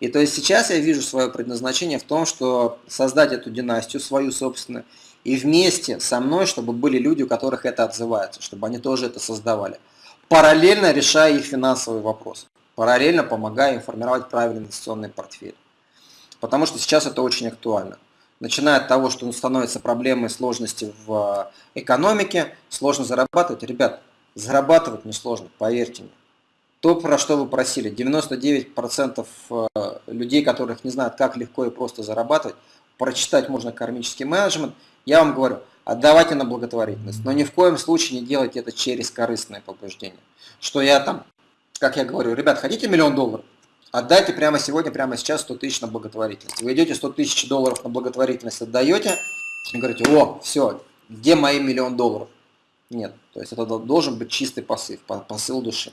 И то есть сейчас я вижу свое предназначение в том, что создать эту династию свою собственную, и вместе со мной, чтобы были люди, у которых это отзывается, чтобы они тоже это создавали. Параллельно решая их финансовые вопросы, параллельно помогая им формировать правильный инвестиционный портфель. Потому что сейчас это очень актуально. Начиная от того, что становятся проблемы сложности в экономике, сложно зарабатывать. Ребят, зарабатывать несложно, поверьте мне. То, про что вы просили, 99% э, людей, которых не знают, как легко и просто зарабатывать, прочитать можно кармический менеджмент, я вам говорю, отдавайте на благотворительность, но ни в коем случае не делайте это через корыстное побуждение. Что я там, как я говорю, ребят, хотите миллион долларов? Отдайте прямо сегодня, прямо сейчас 100 тысяч на благотворительность. Вы идете 100 тысяч долларов на благотворительность, отдаете и говорите, о, все, где мои миллион долларов? Нет, то есть это должен быть чистый посыл, посыл души.